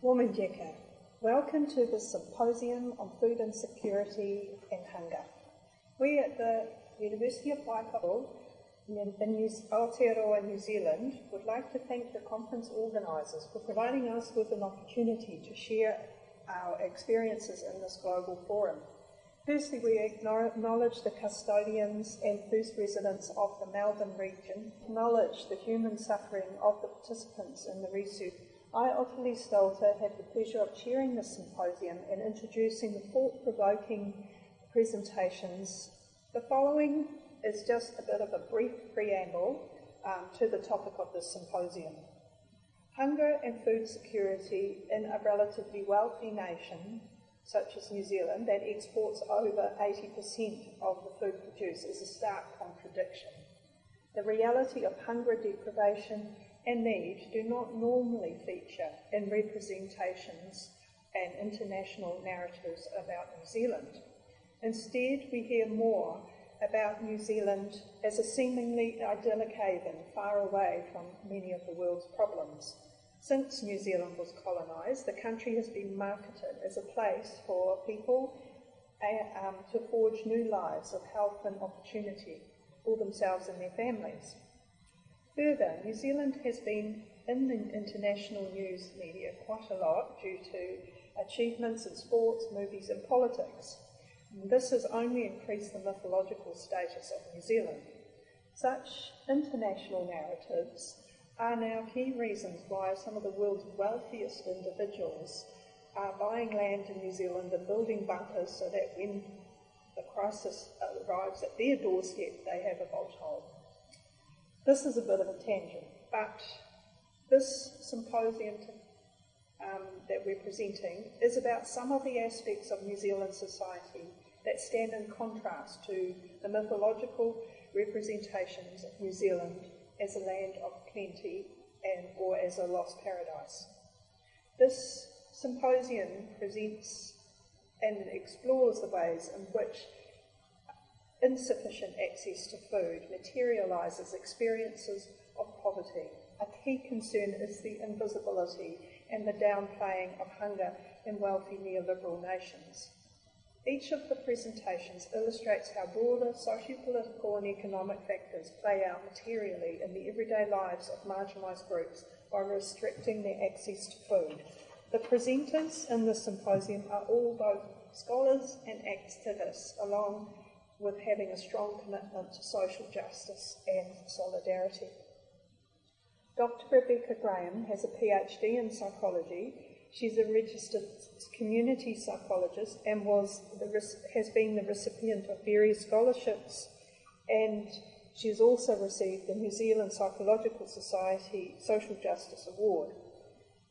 Wominjeka, welcome to the Symposium on Food Insecurity and Hunger. We at the University of Waikato in New, Aotearoa, New Zealand would like to thank the conference organisers for providing us with an opportunity to share our experiences in this global forum. Firstly, we acknowledge the custodians and first residents of the Melbourne region, acknowledge the human suffering of the participants in the research. I, Ottilie Stolte, have the pleasure of chairing this symposium and introducing the thought-provoking presentations. The following is just a bit of a brief preamble um, to the topic of this symposium. Hunger and food security in a relatively wealthy nation such as New Zealand, that exports over 80% of the food produced, is a stark contradiction. The reality of hunger, deprivation, and need do not normally feature in representations and international narratives about New Zealand. Instead, we hear more about New Zealand as a seemingly idyllic haven far away from many of the world's problems. Since New Zealand was colonised, the country has been marketed as a place for people um, to forge new lives of health and opportunity for themselves and their families. Further, New Zealand has been in the international news media quite a lot due to achievements in sports, movies, and politics. And this has only increased the mythological status of New Zealand. Such international narratives are now key reasons why some of the world's wealthiest individuals are buying land in New Zealand and building bunkers so that when the crisis arrives at their doorstep, they have a bolt hold. This is a bit of a tangent, but this symposium um, that we're presenting is about some of the aspects of New Zealand society that stand in contrast to the mythological representations of New Zealand as a land of plenty and or as a lost paradise. This symposium presents and explores the ways in which insufficient access to food materialises experiences of poverty. A key concern is the invisibility and the downplaying of hunger in wealthy neoliberal nations. Each of the presentations illustrates how broader socio-political and economic factors play out materially in the everyday lives of marginalised groups by restricting their access to food. The presenters in the symposium are all both scholars and activists, along with having a strong commitment to social justice and solidarity. Dr. Rebecca Graham has a PhD in psychology She's a registered community psychologist and was the, has been the recipient of various scholarships and she's also received the New Zealand Psychological Society Social Justice Award.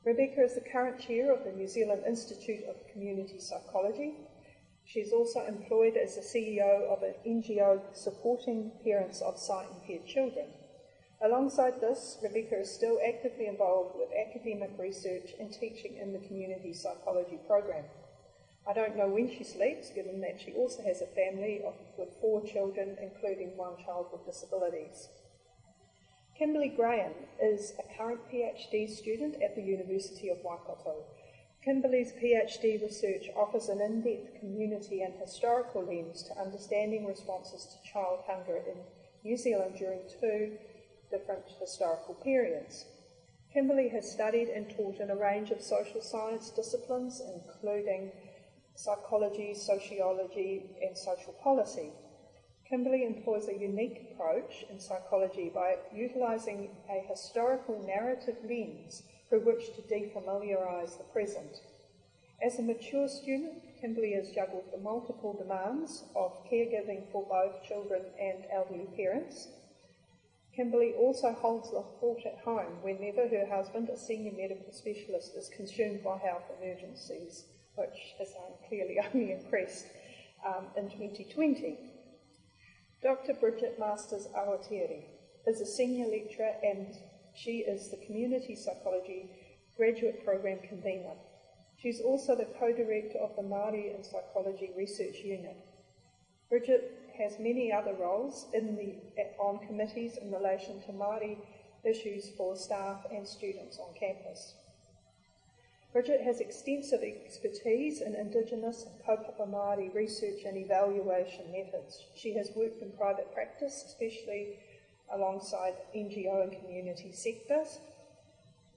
Rebecca is the current chair of the New Zealand Institute of Community Psychology. She's also employed as the CEO of an NGO supporting parents of sight impaired children. Alongside this, Rebecca is still actively involved with academic research and teaching in the community psychology program. I don't know when she sleeps, given that she also has a family of, with four children, including one child with disabilities. Kimberly Graham is a current PhD student at the University of Waikato. Kimberly's PhD research offers an in-depth community and historical lens to understanding responses to child hunger in New Zealand during two different historical periods. Kimberley has studied and taught in a range of social science disciplines, including psychology, sociology, and social policy. Kimberley employs a unique approach in psychology by utilising a historical narrative lens through which to defamiliarise the present. As a mature student, Kimberly has juggled the multiple demands of caregiving for both children and elderly parents, Kimberly also holds the fort at home whenever her husband, a senior medical specialist, is consumed by health emergencies, which has clearly only increased um, in 2020. Dr. Bridget Masters Awatere is a senior lecturer and she is the Community Psychology Graduate Program convener. She's also the co-director of the Māori and Psychology Research Unit. Bridget has many other roles in the, on committees in relation to Māori issues for staff and students on campus. Bridget has extensive expertise in Indigenous and kaupapa Māori research and evaluation methods. She has worked in private practice, especially alongside NGO and community sectors.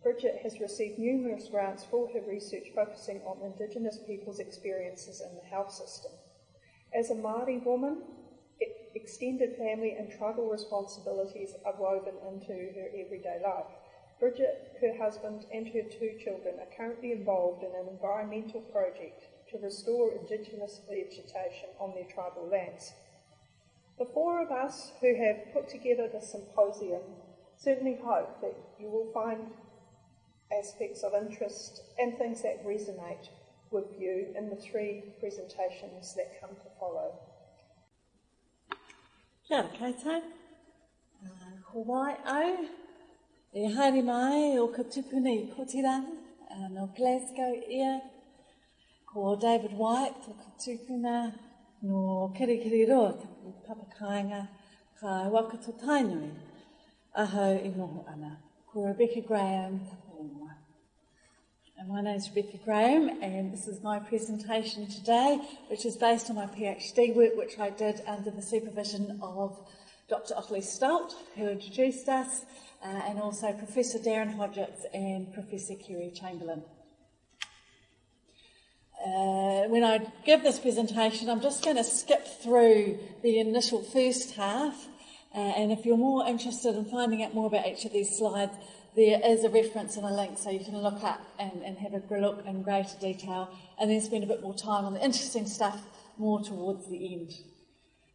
Bridget has received numerous grants for her research focusing on Indigenous people's experiences in the health system. As a Māori woman, extended family and tribal responsibilities are woven into her everyday life. Bridget, her husband, and her two children are currently involved in an environmental project to restore Indigenous vegetation on their tribal lands. The four of us who have put together the symposium certainly hope that you will find aspects of interest and things that resonate with you in the three presentations that come to follow. Kia ora koutou. Uh, Hawaii au, e haere mai o ka tupuna i Kotirana, uh, no Glasgow ia, ko David White o ka tupuna no Kirikiri Roa, te papakainga ka wakato tainui, ahau i noho ana. Ko Rebecca Graham. And my name is Rebecca Graham, and this is my presentation today, which is based on my PhD work, which I did under the supervision of Dr. Ottilie Stolt, who introduced us, uh, and also Professor Darren Hodgetts and Professor Kerry Chamberlain. Uh, when I give this presentation, I'm just going to skip through the initial first half, uh, and if you're more interested in finding out more about each of these slides, there is a reference and a link so you can look up and, and have a look in greater detail and then spend a bit more time on the interesting stuff more towards the end.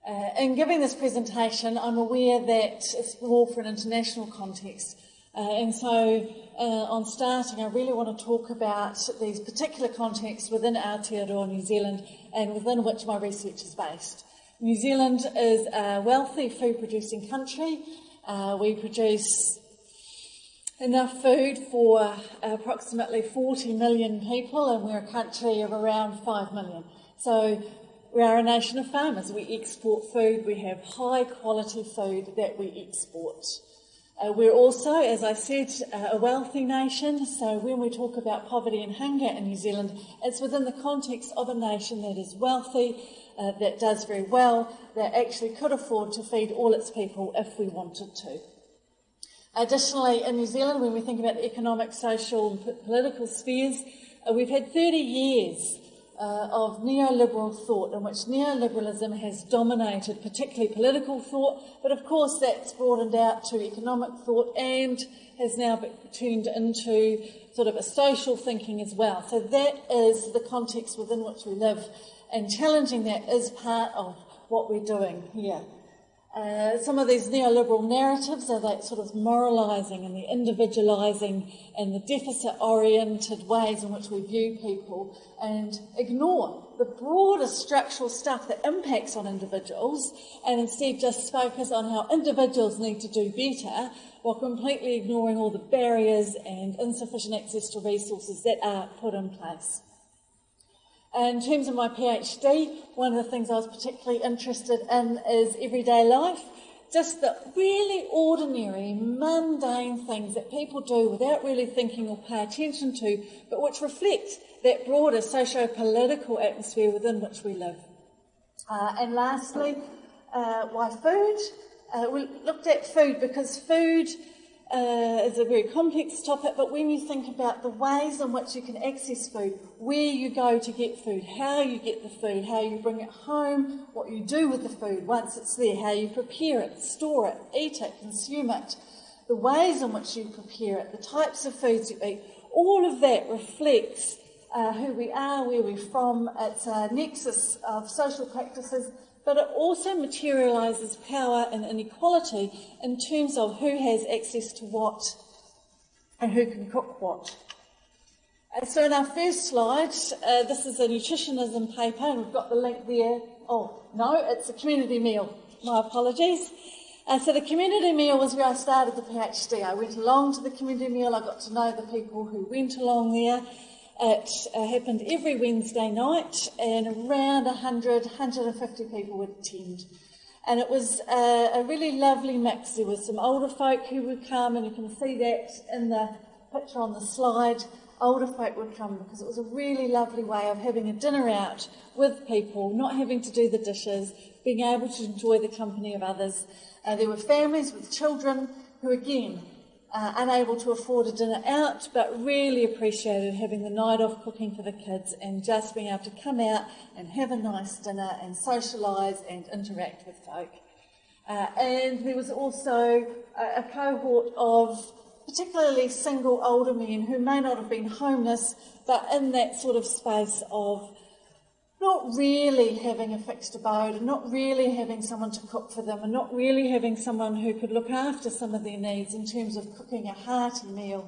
Uh, in giving this presentation, I'm aware that it's more for an international context. Uh, and so, uh, on starting, I really want to talk about these particular contexts within Aotearoa, New Zealand, and within which my research is based. New Zealand is a wealthy food producing country. Uh, we produce enough food for approximately 40 million people, and we're a country of around 5 million. So we are a nation of farmers. We export food. We have high quality food that we export. Uh, we're also, as I said, uh, a wealthy nation. So when we talk about poverty and hunger in New Zealand, it's within the context of a nation that is wealthy, uh, that does very well, that actually could afford to feed all its people if we wanted to. Additionally, in New Zealand, when we think about the economic, social, and political spheres, uh, we've had 30 years uh, of neoliberal thought in which neoliberalism has dominated, particularly political thought, but of course that's broadened out to economic thought and has now turned into sort of a social thinking as well. So that is the context within which we live, and challenging that is part of what we're doing here. Uh, some of these neoliberal narratives are that sort of moralising and the individualising and the deficit oriented ways in which we view people and ignore the broader structural stuff that impacts on individuals and instead just focus on how individuals need to do better while completely ignoring all the barriers and insufficient access to resources that are put in place. In terms of my PhD, one of the things I was particularly interested in is everyday life. Just the really ordinary, mundane things that people do without really thinking or pay attention to, but which reflect that broader socio political atmosphere within which we live. Uh, and lastly, uh, why food? Uh, we looked at food because food uh, is a very complex topic, but when you think about the ways in which you can access food, where you go to get food, how you get the food, how you bring it home, what you do with the food once it's there, how you prepare it, store it, eat it, consume it, the ways in which you prepare it, the types of foods you eat, all of that reflects uh, who we are, where we're from. It's a nexus of social practices but it also materialises power and inequality in terms of who has access to what and who can cook what. Uh, so in our first slide, uh, this is a nutritionism paper, and we've got the link there. Oh, no, it's a community meal. My apologies. Uh, so the community meal was where I started the PhD. I went along to the community meal, I got to know the people who went along there, it uh, happened every Wednesday night, and around 100, 150 people would attend. And it was uh, a really lovely mix. There were some older folk who would come, and you can see that in the picture on the slide. older folk would come because it was a really lovely way of having a dinner out with people, not having to do the dishes, being able to enjoy the company of others. Uh, there were families with children who, again, uh, unable to afford a dinner out, but really appreciated having the night off cooking for the kids and just being able to come out and have a nice dinner and socialise and interact with folk. Uh, and there was also a, a cohort of particularly single older men who may not have been homeless, but in that sort of space of not really having a fixed abode and not really having someone to cook for them and not really having someone who could look after some of their needs in terms of cooking a hearty meal.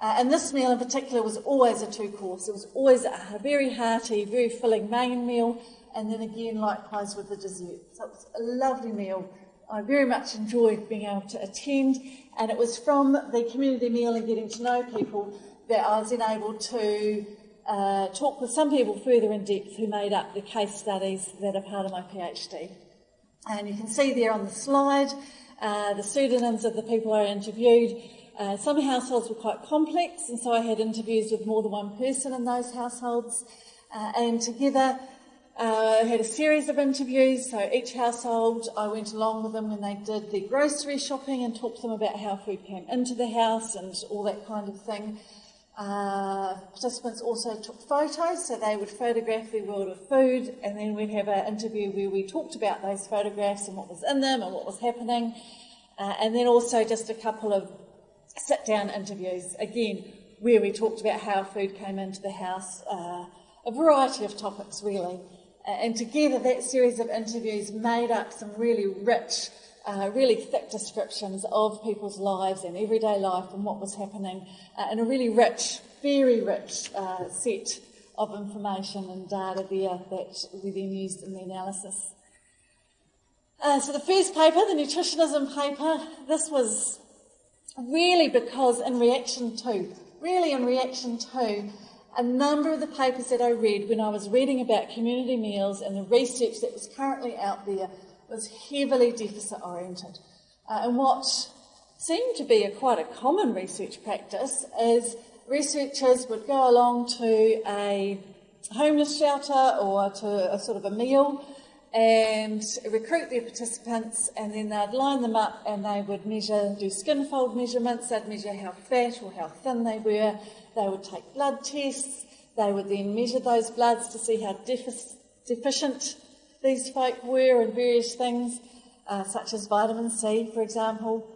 Uh, and this meal in particular was always a two course. It was always a very hearty, very filling main meal, and then again, likewise with the dessert. So it was a lovely meal. I very much enjoyed being able to attend, and it was from the community meal and getting to know people that I was then able to uh, talk with some people further in depth who made up the case studies that are part of my PhD. And you can see there on the slide uh, the pseudonyms of the people I interviewed. Uh, some households were quite complex, and so I had interviews with more than one person in those households. Uh, and together, uh, I had a series of interviews. So each household, I went along with them when they did their grocery shopping and talked to them about how food came into the house and all that kind of thing. Uh, participants also took photos, so they would photograph their world of food, and then we'd have an interview where we talked about those photographs and what was in them and what was happening, uh, and then also just a couple of sit down interviews, again, where we talked about how food came into the house, uh, a variety of topics really. And together, that series of interviews made up some really rich uh, really thick descriptions of people's lives and everyday life and what was happening uh, in a really rich, very rich uh, set of information and data there that we then used in the analysis. Uh, so the first paper, the nutritionism paper, this was really because in reaction to, really in reaction to a number of the papers that I read when I was reading about community meals and the research that was currently out there was heavily deficit oriented. Uh, and what seemed to be a quite a common research practice is researchers would go along to a homeless shelter or to a sort of a meal and recruit their participants and then they'd line them up and they would measure, do skin fold measurements, they'd measure how fat or how thin they were, they would take blood tests, they would then measure those bloods to see how defic- deficient these folk were in various things, uh, such as vitamin C, for example,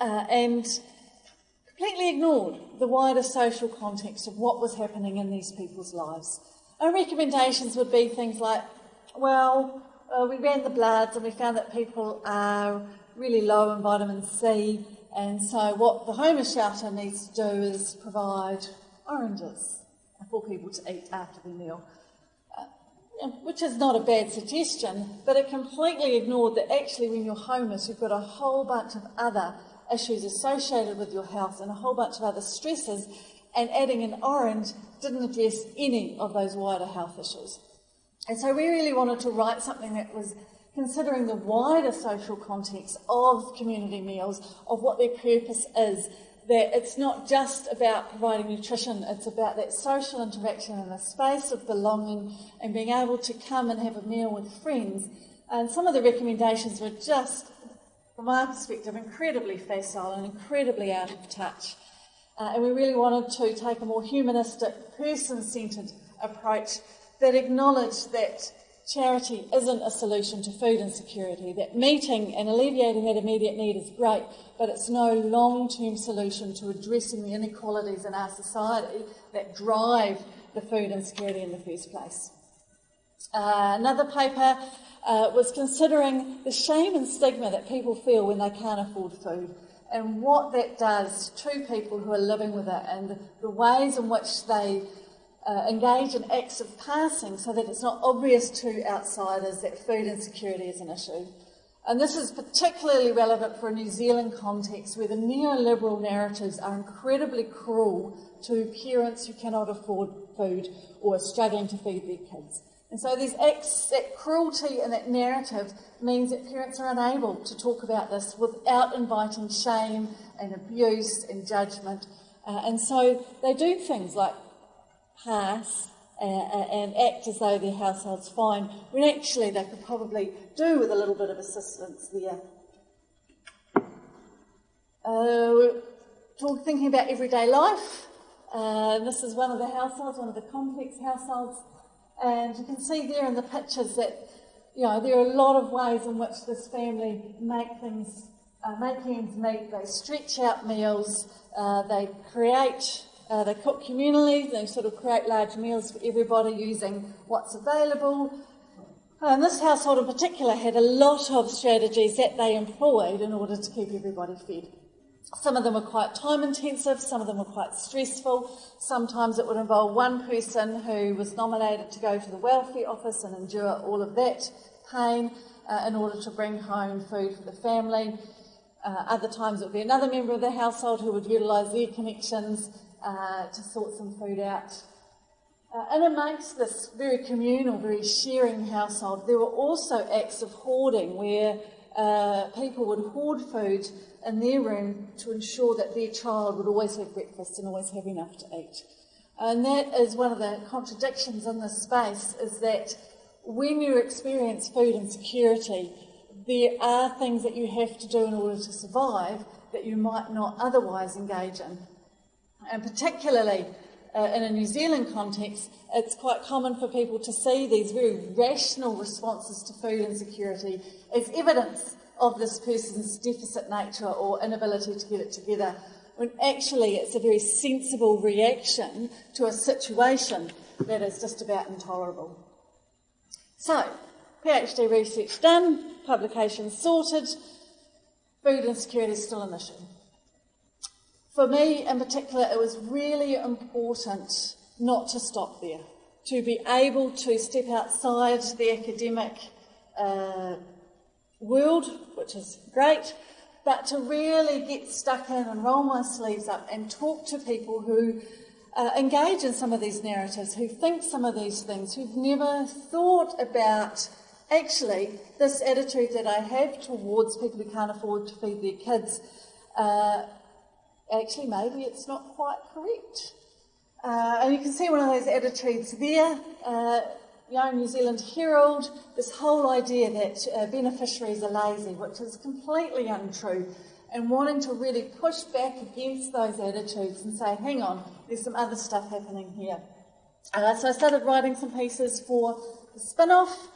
uh, and completely ignored the wider social context of what was happening in these people's lives. Our recommendations would be things like, well, uh, we ran the bloods and we found that people are really low in vitamin C, and so what the homeless shelter needs to do is provide oranges for people to eat after their meal Uh, which is not a bad suggestion, but it completely ignored that actually when you're homeless, you've got a whole bunch of other issues associated with your health and a whole bunch of other stresses, and adding an orange didn't address any of those wider health issues. And so we really wanted to write something that was considering the wider social context of community meals, of what their purpose is, that it's not just about providing nutrition, it's about that social interaction and a space of belonging and being able to come and have a meal with friends. And some of the recommendations were just, from my perspective, incredibly facile and incredibly out of touch. Uh, and we really wanted to take a more humanistic, person centred approach that acknowledged that charity isn't a solution to food insecurity, that meeting and alleviating that immediate need is great, but it's no long term solution to addressing the inequalities in our society that drive the food insecurity in the first place. Uh, another paper uh, was considering the shame and stigma that people feel when they can't afford food and what that does to people who are living with it and the ways in which they uh, engage in acts of passing so that it's not obvious to outsiders that food insecurity is an issue. And this is particularly relevant for a New Zealand context where the neoliberal narratives are incredibly cruel to parents who cannot afford food or are struggling to feed their kids. And so these acts, that cruelty and that narrative means that parents are unable to talk about this without inviting shame and abuse and judgment Uh, and so they do things like pass uh, and act as though their household's fine, when actually they could probably do with a little bit of assistance there. Uh, talk, thinking about everyday life. Uh, this is one of the households, one of the complex households, and you can see there in the pictures that you know there are a lot of ways in which this family make things, uh, make ends meet. They stretch out meals, uh, they create, uh, they cook communally. They sort of create large meals for everybody using what's available. And this household in particular had a lot of strategies that they employed in order to keep everybody fed. Some of them were quite time intensive, some of them were quite stressful. Sometimes it would involve one person who was nominated to go to the welfare office and endure all of that pain uh, in order to bring home food for the family. Uh, other times it would be another member of the household who would utilise their connections uh, to sort some food out. Uh, and amongst this very communal, very sharing household, there were also acts of hoarding where uh, people would hoard food in their room to ensure that their child would always have breakfast and always have enough to eat. And that is one of the contradictions in this space is that when you experience food insecurity, there are things that you have to do in order to survive that you might not otherwise engage in. And particularly uh, in a New Zealand context, it's quite common for people to see these very rational responses to food insecurity as evidence of this person's deficit nature or inability to get it together, when actually it's a very sensible reaction to a situation that is just about intolerable. So, PhD research done, publications sorted, food insecurity is still an issue. For me in particular, it was really important not to stop there, to be able to step outside the academic uh, world, which is great, but to really get stuck in and roll my sleeves up and talk to people who uh, engage in some of these narratives, who think some of these things, who've never thought about actually this attitude that I have towards people who can't afford to feed their kids. Uh, actually, maybe it's not quite correct. Uh, and you can see one of those attitudes there. Uh, Young New Zealand Herald, this whole idea that uh, beneficiaries are lazy, which is completely untrue, and wanting to really push back against those attitudes and say, hang on, there's some other stuff happening here. Uh, so I started writing some pieces for the Spinoff,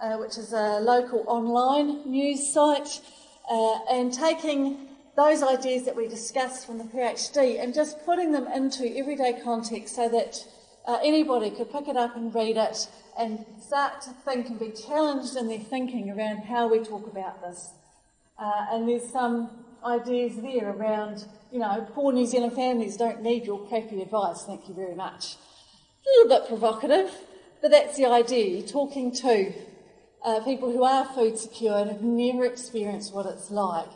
uh, which is a local online news site, uh, and taking those ideas that we discussed from the PhD and just putting them into everyday context so that uh, anybody could pick it up and read it and start to think and be challenged in their thinking around how we talk about this. Uh, and there's some ideas there around, you know, poor New Zealand families don't need your crappy advice, thank you very much. A little bit provocative, but that's the idea. You're talking to uh, people who are food secure and have never experienced what it's like.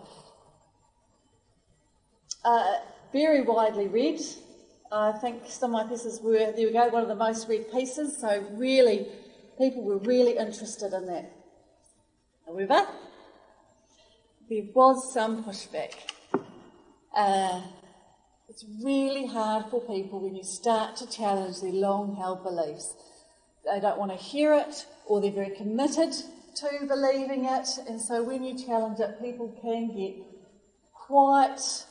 Uh, very widely read, I think some of my pieces were, there we go, one of the most read pieces, so really, people were really interested in that. However, there was some pushback. Uh, it's really hard for people when you start to challenge their long held beliefs. They don't want to hear it, or they're very committed to believing it, and so when you challenge it, people can get quite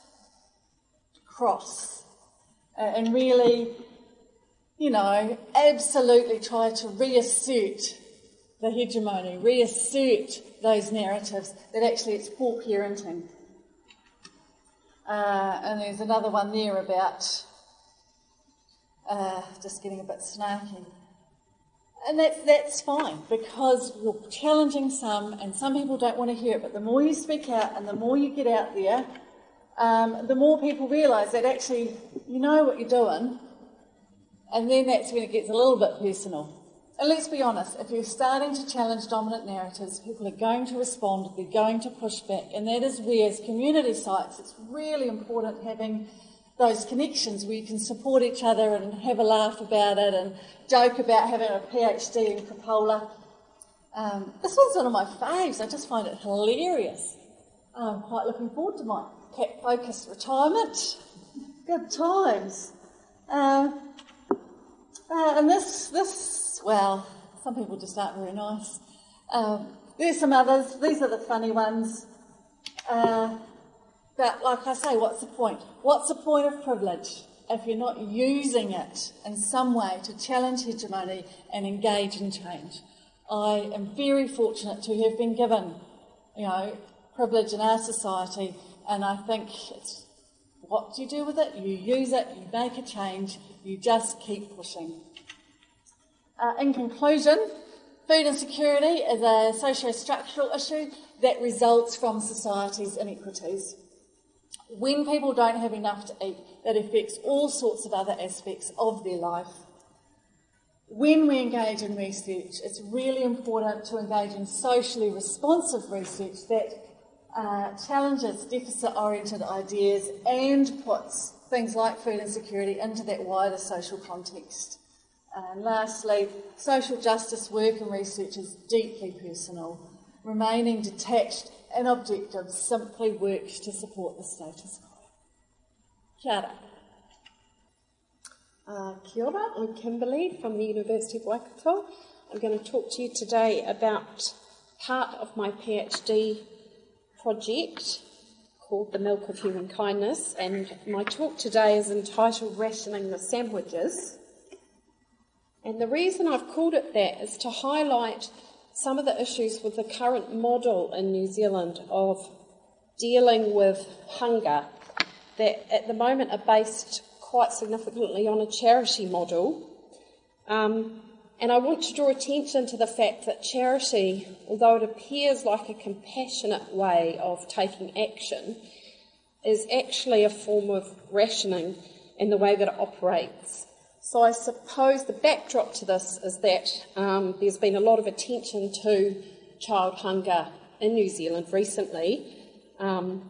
cross uh, and really, you know, absolutely try to reassert the hegemony, reassert those narratives that actually it's poor parenting. Uh, and there's another one there about uh, just getting a bit snarky. And that's, that's fine because you're challenging some, and some people don't want to hear it. But the more you speak out and the more you get out there, um, the more people realise that actually you know what you're doing, and then that's when it gets a little bit personal. And let's be honest, if you're starting to challenge dominant narratives, people are going to respond, they're going to push back, and that is where, as community sites, it's really important having those connections where you can support each other and have a laugh about it and joke about having a PhD in crapola. Um, this one's one of my faves, I just find it hilarious. I'm quite looking forward to mine cat focused retirement. Good times. Uh, uh, and this, this, well, some people just aren't very nice. Um, there's some others. These are the funny ones. Uh, but like I say, what's the point? What's the point of privilege if you're not using it in some way to challenge hegemony and engage in change? I am very fortunate to have been given, you know, privilege in our society, and I think it's what do you do with it? You use it, you make a change, you just keep pushing. Uh, in conclusion, food insecurity is a socio-structural issue that results from society's inequities. When people don't have enough to eat, that affects all sorts of other aspects of their life when we engage in research, it's really important to engage in socially responsive research that uh, challenges deficit oriented ideas and puts things like food insecurity into that wider social context. And lastly, social justice work and research is deeply personal. Remaining detached and objective simply works to support the status quo. Kia ora. Uh, kia ora, I'm Kimberly from the University of Waikato. I'm going to talk to you today about part of my PhD project called The Milk of Human Kindness, and my talk today is entitled Rationing the Sandwiches. And the reason I've called it that is to highlight some of the issues with the current model in New Zealand of dealing with hunger that at the moment are based quite significantly on a charity model. Um, and I want to draw attention to the fact that charity, although it appears like a compassionate way of taking action, is actually a form of rationing in the way that it operates. So I suppose the backdrop to this is that um, there's been a lot of attention to child hunger in New Zealand recently. Um,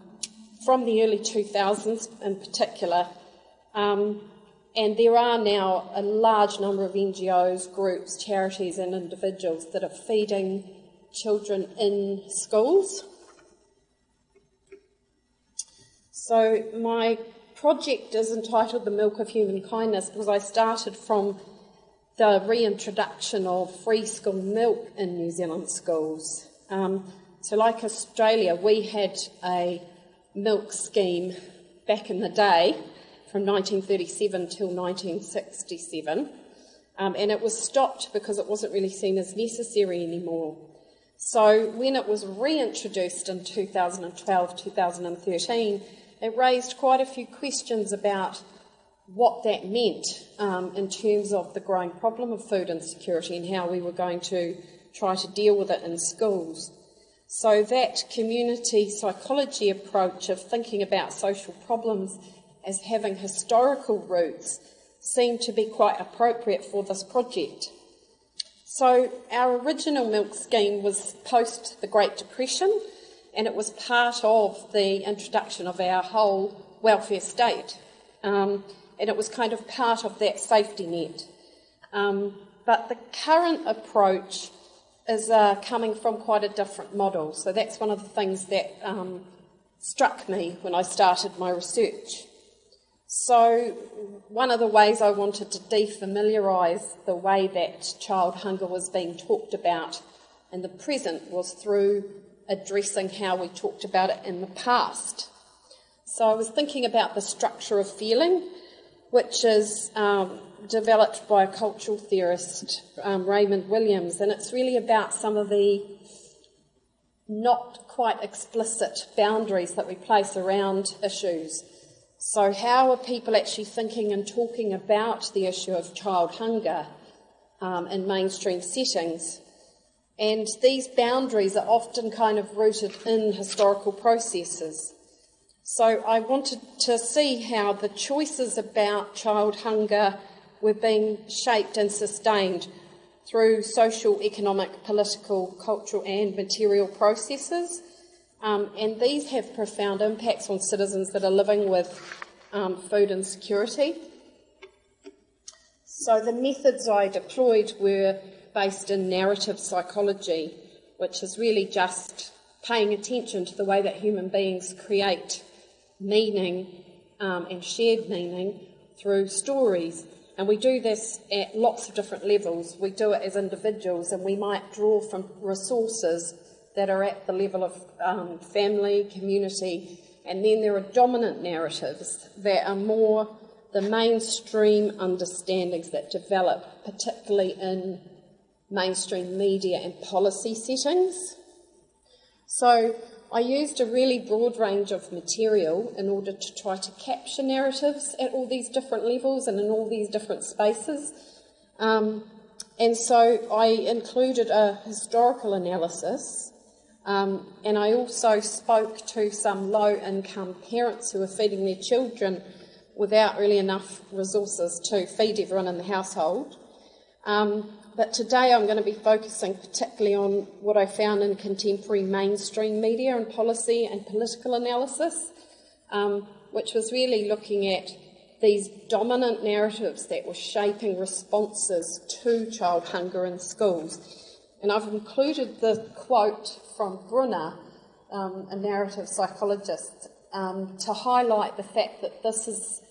from the early 2000s in particular, um, and there are now a large number of NGOs, groups, charities, and individuals that are feeding children in schools. So, my project is entitled The Milk of Human Kindness because I started from the reintroduction of free school milk in New Zealand schools. Um, so, like Australia, we had a milk scheme back in the day from 1937 till 1967, um, and it was stopped because it wasn't really seen as necessary anymore. So when it was reintroduced in 2012 2013, it raised quite a few questions about what that meant um, in terms of the growing problem of food insecurity and how we were going to try to deal with it in schools. So, that community psychology approach of thinking about social problems as having historical roots seemed to be quite appropriate for this project. So, our original milk scheme was post the Great Depression, and it was part of the introduction of our whole welfare state. Um, and it was kind of part of that safety net. Um, but the current approach is uh, coming from quite a different model. So that's one of the things that um, struck me when I started my research. So, one of the ways I wanted to defamiliarise the way that child hunger was being talked about in the present was through addressing how we talked about it in the past. So, I was thinking about the structure of feeling, which is um, developed by a cultural theorist, um, Raymond Williams, and it's really about some of the not quite explicit boundaries that we place around issues. So, how are people actually thinking and talking about the issue of child hunger um, in mainstream settings? And these boundaries are often kind of rooted in historical processes. So, I wanted to see how the choices about child hunger were being shaped and sustained through social, economic, political, cultural, and material processes um, and these have profound impacts on citizens that are living with um, food insecurity. So the methods I deployed were based in narrative psychology, which is really just paying attention to the way that human beings create meaning um, and shared meaning through stories. And we do this at lots of different levels. We do it as individuals, and we might draw from resources that are at the level of um, family, community, and then there are dominant narratives that are more the mainstream understandings that develop, particularly in mainstream media and policy settings. So I used a really broad range of material in order to try to capture narratives at all these different levels and in all these different spaces. Um, and so I included a historical analysis, um, and I also spoke to some low income parents who are feeding their children without really enough resources to feed everyone in the household. Um, but today I'm going to be focusing particularly on what I found in contemporary mainstream media and policy and political analysis, um, which was really looking at these dominant narratives that were shaping responses to child hunger in schools. And I've included the quote from Bruner, um, a narrative psychologist, um, to highlight the fact that this is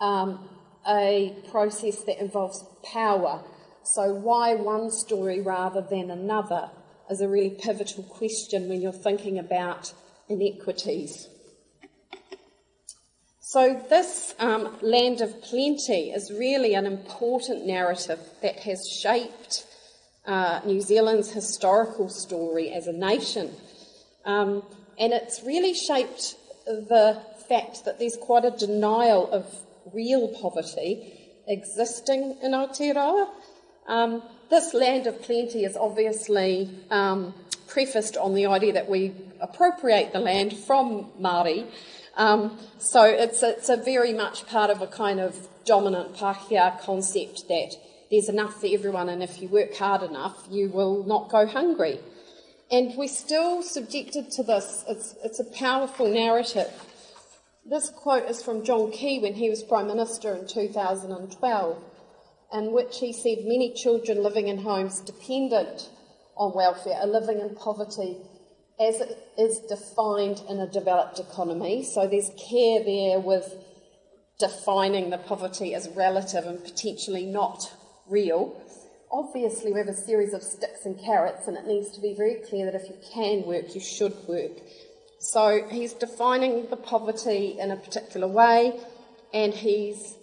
um, a process that involves power so, why one story rather than another is a really pivotal question when you're thinking about inequities. So, this um, land of plenty is really an important narrative that has shaped uh, New Zealand's historical story as a nation. Um, and it's really shaped the fact that there's quite a denial of real poverty existing in Aotearoa um, this land of plenty is obviously um, prefaced on the idea that we appropriate the land from Māori. Um, so it's, it's a very much part of a kind of dominant Pākehā concept that there's enough for everyone, and if you work hard enough, you will not go hungry. And we're still subjected to this. It's, it's a powerful narrative. This quote is from John Key when he was Prime Minister in 2012 in which he said many children living in homes dependent on welfare are living in poverty as it is defined in a developed economy. So there's care there with defining the poverty as relative and potentially not real. Obviously, we have a series of sticks and carrots, and it needs to be very clear that if you can work, you should work. So he's defining the poverty in a particular way, and he's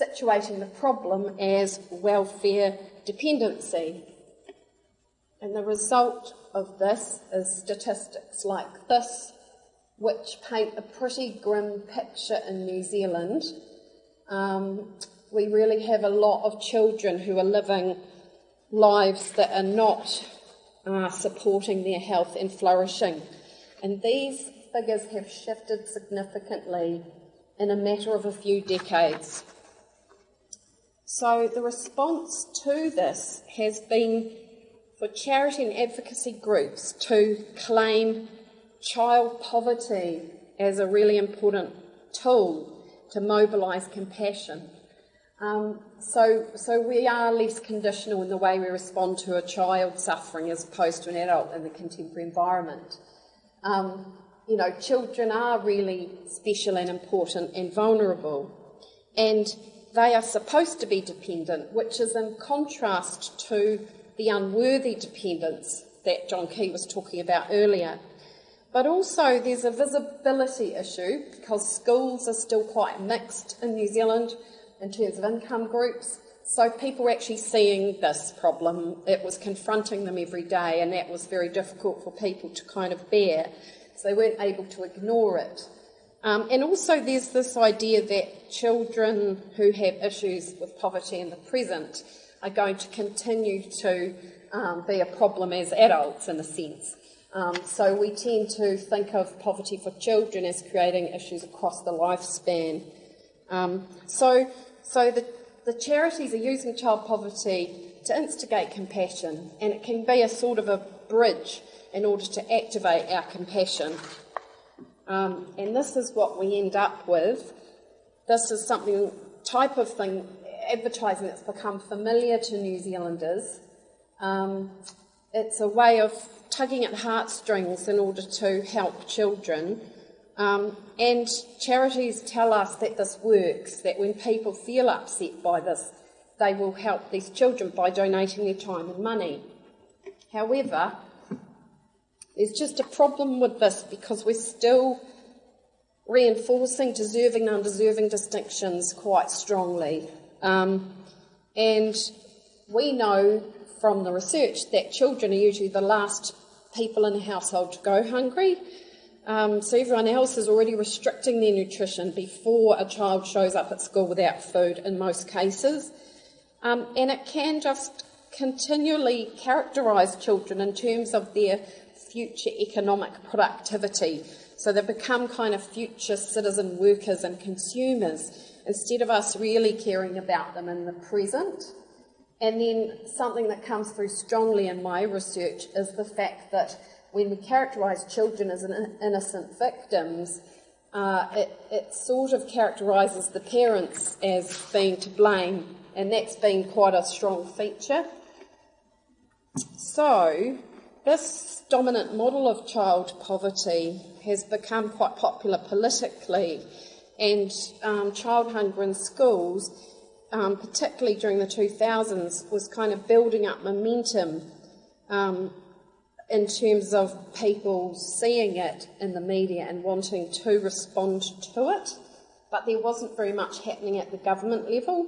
situating the problem as welfare dependency. And the result of this is statistics like this, which paint a pretty grim picture in New Zealand. Um, we really have a lot of children who are living lives that are not uh, supporting their health and flourishing. And these figures have shifted significantly in a matter of a few decades. So the response to this has been for charity and advocacy groups to claim child poverty as a really important tool to mobilise compassion. Um, so, so we are less conditional in the way we respond to a child suffering as opposed to an adult in the contemporary environment. Um, you know, children are really special and important and vulnerable. And they are supposed to be dependent, which is in contrast to the unworthy dependence that John Key was talking about earlier. But also, there's a visibility issue because schools are still quite mixed in New Zealand in terms of income groups. So, people were actually seeing this problem. It was confronting them every day, and that was very difficult for people to kind of bear. So, they weren't able to ignore it. Um, and also, there's this idea that children who have issues with poverty in the present are going to continue to um, be a problem as adults, in a sense. Um, so, we tend to think of poverty for children as creating issues across the lifespan. Um, so, so the, the charities are using child poverty to instigate compassion, and it can be a sort of a bridge in order to activate our compassion um, and this is what we end up with. This is something, type of thing, advertising that's become familiar to New Zealanders. Um, it's a way of tugging at heartstrings in order to help children Um, and charities tell us that this works, that when people feel upset by this, they will help these children by donating their time and money. However, there's just a problem with this because we're still reinforcing deserving and undeserving distinctions quite strongly. Um, and we know from the research that children are usually the last people in a household to go hungry. Um, so everyone else is already restricting their nutrition before a child shows up at school without food in most cases. Um, and it can just continually characterise children in terms of their future economic productivity. So they become kind of future citizen workers and consumers instead of us really caring about them in the present. And then something that comes through strongly in my research is the fact that when we characterise children as innocent victims, uh, it, it sort of characterises the parents as being to blame, and that's been quite a strong feature. So, this dominant model of child poverty has become quite popular politically, and um, child hunger in schools um, particularly during the 2000s, was kind of building up momentum um, in terms of people seeing it in the media and wanting to respond to it. But there wasn't very much happening at the government level.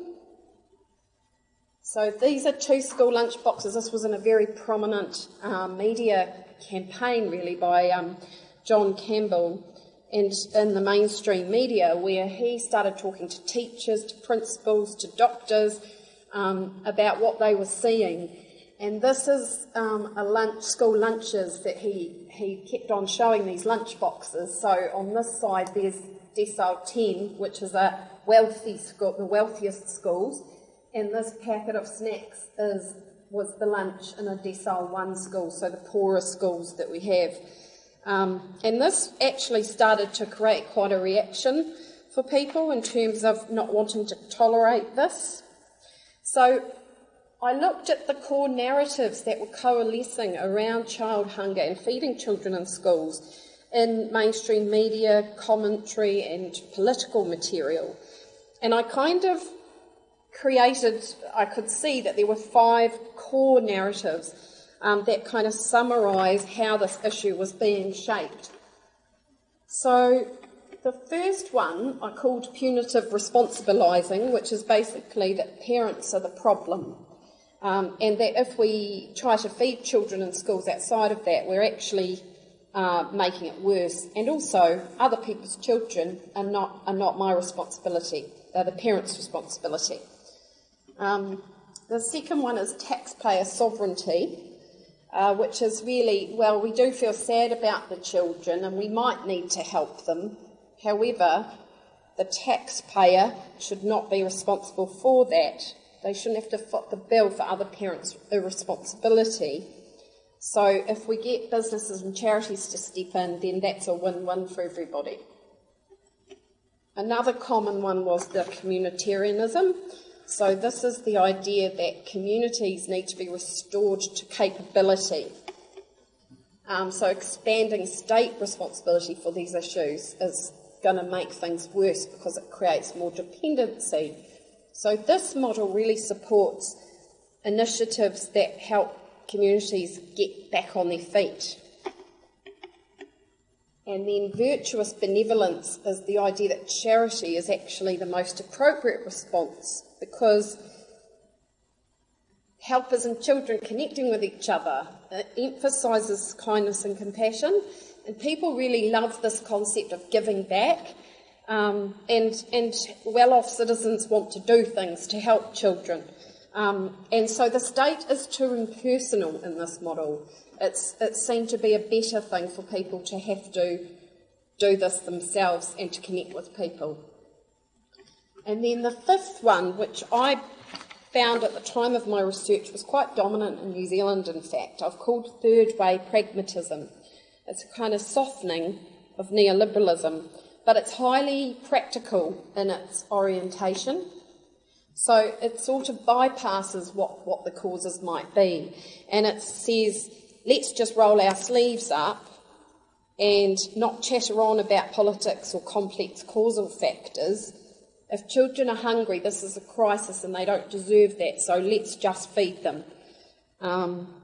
So these are two school lunch boxes. This was in a very prominent uh, media campaign, really, by um, John Campbell and in the mainstream media where he started talking to teachers, to principals, to doctors um, about what they were seeing. And this is um, a lunch, school lunches that he, he kept on showing these lunch boxes. So on this side there's decile 10, which is a wealthy school, the wealthiest schools, and this packet of snacks is was the lunch in a decile 1 school, so the poorer schools that we have. Um, and this actually started to create quite a reaction for people in terms of not wanting to tolerate this. So I looked at the core narratives that were coalescing around child hunger and feeding children in schools in mainstream media, commentary, and political material. And I kind of created, I could see that there were five core narratives um, that kind of summarise how this issue was being shaped. So, the first one I called punitive responsibilising, which is basically that parents are the problem. Um, and that if we try to feed children in schools outside of that, we're actually uh, making it worse. And also, other people's children are not, are not my responsibility, they're the parents' responsibility. Um, the second one is taxpayer sovereignty uh, which is really, well, we do feel sad about the children and we might need to help them. However, the taxpayer should not be responsible for that. They shouldn't have to foot the bill for other parents' irresponsibility. So if we get businesses and charities to step in, then that's a win-win for everybody. Another common one was the communitarianism. So, this is the idea that communities need to be restored to capability. Um, so, expanding state responsibility for these issues is going to make things worse because it creates more dependency. So, this model really supports initiatives that help communities get back on their feet. And then virtuous benevolence is the idea that charity is actually the most appropriate response because helpers and children connecting with each other emphasises kindness and compassion. And people really love this concept of giving back. Um, and, and well off citizens want to do things to help children. Um, and so the state is too impersonal in this model. It's, it's seen to be a better thing for people to have to do this themselves and to connect with people. And then the fifth one, which I found at the time of my research was quite dominant in New Zealand, in fact, I've called third way pragmatism. It's a kind of softening of neoliberalism, but it's highly practical in its orientation. So it sort of bypasses what, what the causes might be. And it says, let's just roll our sleeves up and not chatter on about politics or complex causal factors. If children are hungry, this is a crisis and they don't deserve that, so let's just feed them. Um,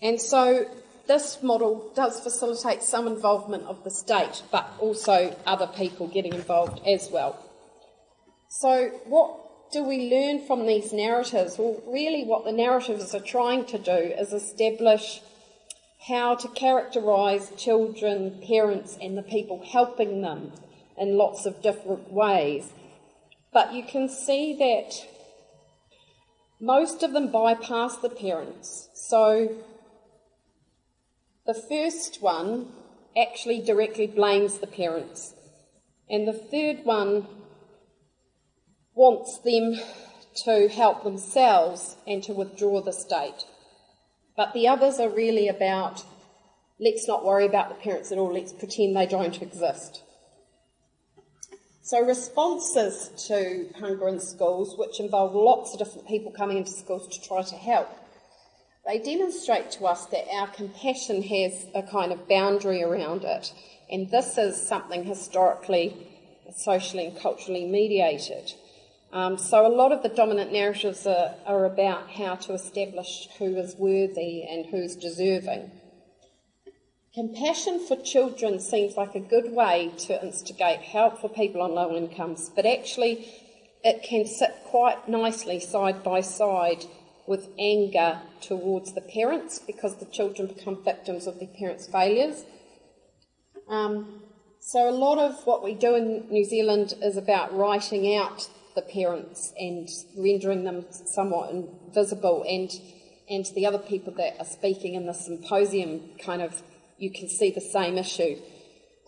and so this model does facilitate some involvement of the state, but also other people getting involved as well. So, what do we learn from these narratives? Well, really, what the narratives are trying to do is establish how to characterise children, parents, and the people helping them in lots of different ways. But you can see that most of them bypass the parents. So the first one actually directly blames the parents, and the third one wants them to help themselves and to withdraw the state. But the others are really about let's not worry about the parents at all, let's pretend they don't exist. So, responses to hunger in schools, which involve lots of different people coming into schools to try to help, they demonstrate to us that our compassion has a kind of boundary around it, and this is something historically, socially, and culturally mediated. Um, so, a lot of the dominant narratives are, are about how to establish who is worthy and who's deserving. Compassion for children seems like a good way to instigate help for people on low incomes, but actually, it can sit quite nicely side by side with anger towards the parents because the children become victims of their parents' failures. Um, so, a lot of what we do in New Zealand is about writing out the parents and rendering them somewhat invisible, and, and the other people that are speaking in the symposium kind of you can see the same issue.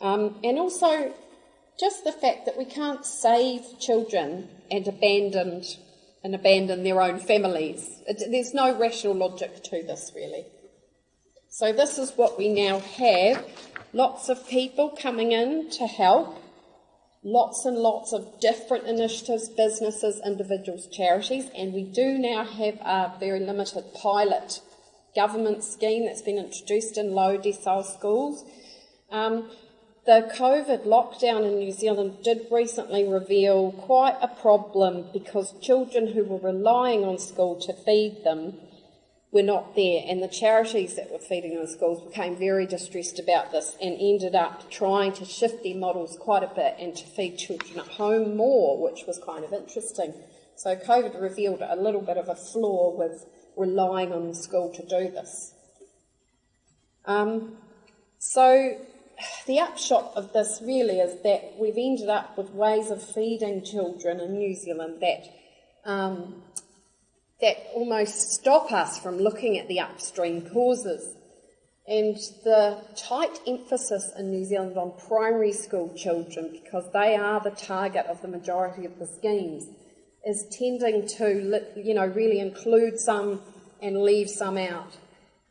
Um, and also, just the fact that we can't save children and abandon and abandon their own families. It, there's no rational logic to this, really. So, this is what we now have lots of people coming in to help, lots and lots of different initiatives, businesses, individuals, charities, and we do now have a very limited pilot government scheme that's been introduced in low decile schools. Um, the COVID lockdown in New Zealand did recently reveal quite a problem because children who were relying on school to feed them were not there, and the charities that were feeding in schools became very distressed about this and ended up trying to shift their models quite a bit and to feed children at home more, which was kind of interesting. So, COVID revealed a little bit of a flaw with relying on the school to do this. Um, so, the upshot of this really is that we've ended up with ways of feeding children in New Zealand that um, that almost stop us from looking at the upstream causes. And the tight emphasis in New Zealand on primary school children, because they are the target of the majority of the schemes, is tending to, you know, really include some and leave some out.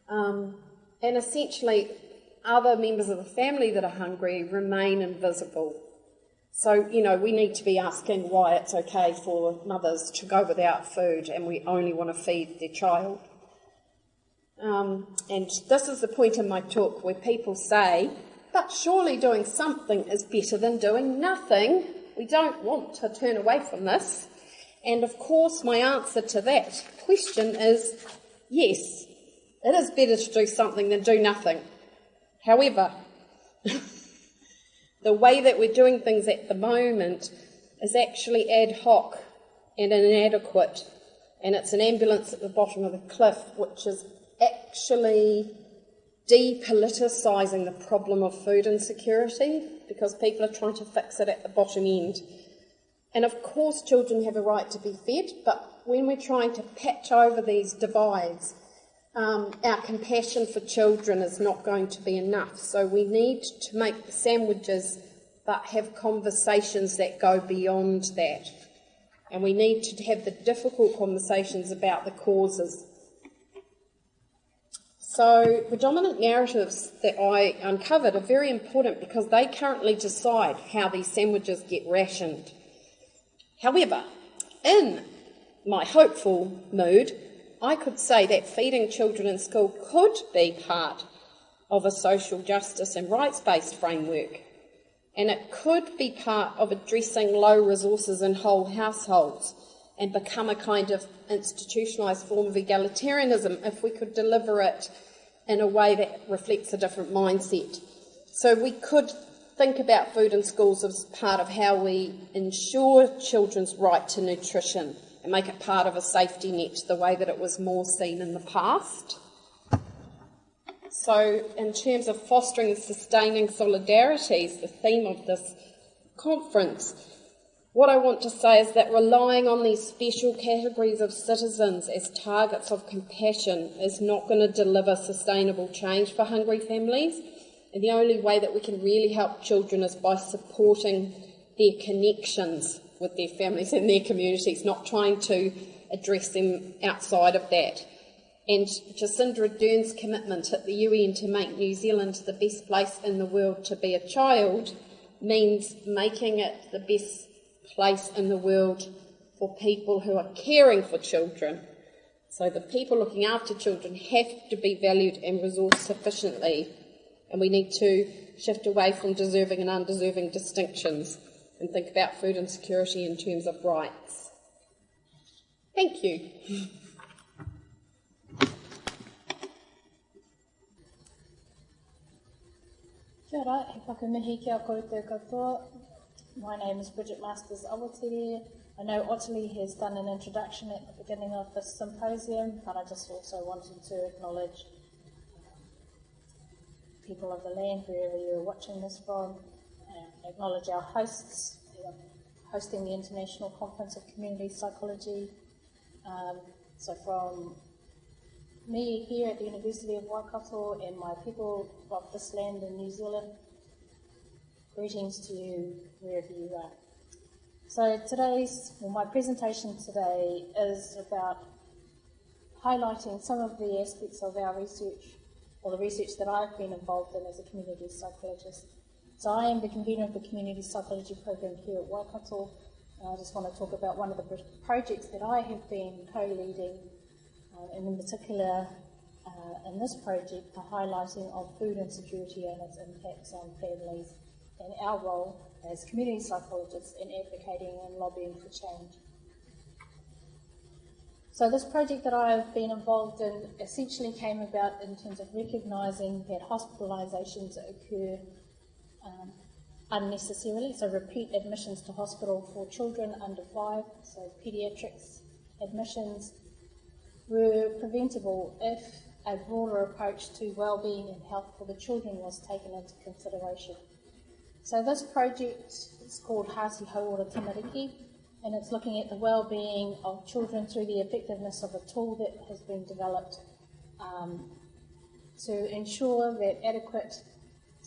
Um, and essentially, other members of the family that are hungry remain invisible. So, you know, we need to be asking why it's okay for mothers to go without food and we only want to feed their child. Um, and this is the point in my talk where people say, but surely doing something is better than doing nothing. We don't want to turn away from this. And of course, my answer to that question is yes, it is better to do something than do nothing. However, the way that we're doing things at the moment is actually ad hoc and inadequate, and it's an ambulance at the bottom of the cliff, which is actually depoliticising the problem of food insecurity because people are trying to fix it at the bottom end. And of course, children have a right to be fed, but when we're trying to patch over these divides, um, our compassion for children is not going to be enough. So we need to make the sandwiches but have conversations that go beyond that. And we need to have the difficult conversations about the causes. So, the dominant narratives that I uncovered are very important because they currently decide how these sandwiches get rationed. However, in my hopeful mood, I could say that feeding children in school could be part of a social justice and rights based framework. And it could be part of addressing low resources in whole households and become a kind of institutionalised form of egalitarianism if we could deliver it in a way that reflects a different mindset. So we could think about food in schools as part of how we ensure children's right to nutrition and make it part of a safety net the way that it was more seen in the past. So, in terms of fostering and sustaining solidarities, the theme of this conference, what I want to say is that relying on these special categories of citizens as targets of compassion is not going to deliver sustainable change for hungry families. And the only way that we can really help children is by supporting their connections with their families and their communities, not trying to address them outside of that. And Jacinda Ardern's commitment at the UN to make New Zealand the best place in the world to be a child means making it the best place in the world for people who are caring for children. So the people looking after children have to be valued and resourced sufficiently, and we need to shift away from deserving and undeserving distinctions and think about food insecurity in terms of rights. Thank you. Kia ora, he whakamihi ki a koutou katoa. My name is Bridgette Masters Awatere. I know Ottilie has done an introduction at the beginning of this symposium, but I just also wanted to acknowledge people of the land, wherever you're watching this from, acknowledge our hosts, hosting the International Conference of Community Psychology. Um, so from me here at the University of Waikato and my people of this land in New Zealand. Greetings to you wherever you are. So today's, well, my presentation today is about highlighting some of the aspects of our research, or the research that I've been involved in as a community psychologist. So I am the convener of the community psychology program here at Waikato. I just want to talk about one of the projects that I have been co-leading uh, and in particular uh, in this project, the highlighting of food insecurity and its impacts on families and our role as community psychologists in advocating and lobbying for change. So this project that I've been involved in essentially came about in terms of recognising that hospitalisations occur um, unnecessarily, so repeat admissions to hospital for children under five, so paediatrics admissions were preventable if a broader approach to well-being and health for the children was taken into consideration. So this project is called Harti Hauora Tamariki, and it's looking at the well-being of children through the effectiveness of a tool that has been developed um, to ensure that adequate